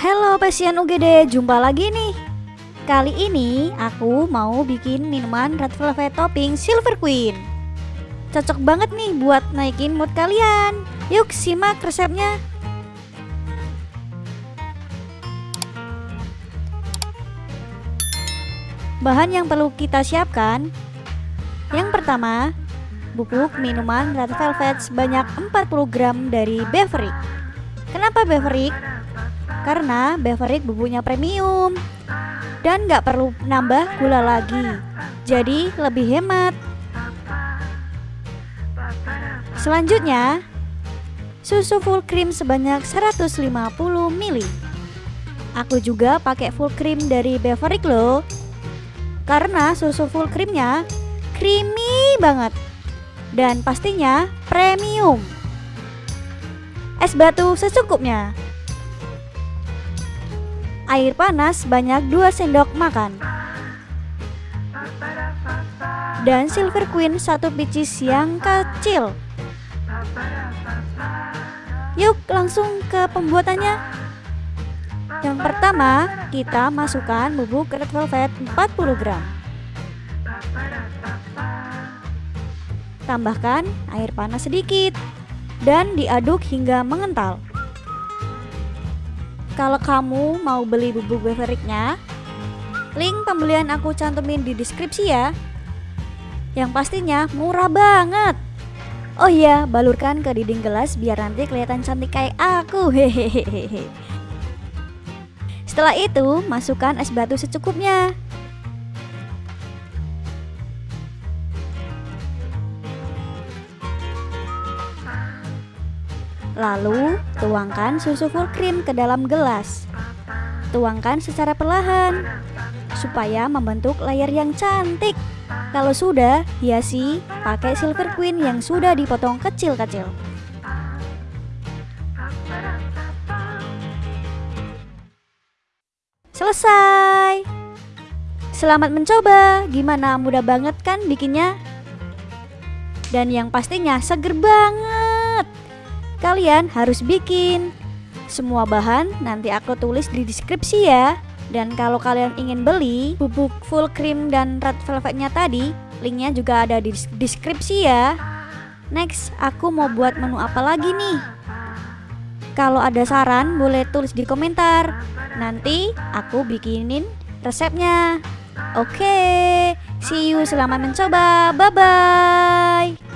Halo pasien UGD, jumpa lagi nih. Kali ini aku mau bikin minuman red velvet topping Silver Queen. Cocok banget nih buat naikin mood kalian. Yuk simak resepnya. Bahan yang perlu kita siapkan Yang pertama Bubuk minuman Red Velvet sebanyak 40 gram dari Beverly Kenapa Beverly? Karena Beverly bubuknya premium Dan nggak perlu nambah gula lagi Jadi lebih hemat Selanjutnya Susu full cream sebanyak 150 ml Aku juga pakai full cream dari Beverly loh karena susu full creamnya creamy banget dan pastinya premium. Es batu secukupnya. Air panas banyak 2 sendok makan. Dan Silver Queen satu biji yang kecil. Yuk langsung ke pembuatannya. Yang pertama, kita masukkan bubuk red velvet 40 gram. Tambahkan air panas sedikit dan diaduk hingga mengental. Kalau kamu mau beli bubuk beveriknya, link pembelian aku cantumin di deskripsi ya. Yang pastinya murah banget. Oh iya, balurkan ke dinding gelas biar nanti kelihatan cantik kayak aku. Hehehe. Setelah itu, masukkan es batu secukupnya. Lalu, tuangkan susu full cream ke dalam gelas. Tuangkan secara perlahan, supaya membentuk layar yang cantik. Kalau sudah, hiasi pakai silver queen yang sudah dipotong kecil-kecil. Selesai. Selamat mencoba. Gimana mudah banget kan bikinnya? Dan yang pastinya seger banget. Kalian harus bikin. Semua bahan nanti aku tulis di deskripsi ya. Dan kalau kalian ingin beli bubuk full cream dan red velvetnya tadi, linknya juga ada di deskripsi ya. Next, aku mau buat menu apa lagi nih? Kalau ada saran boleh tulis di komentar. Nanti aku bikinin resepnya. Oke, see you selamat mencoba. Bye bye.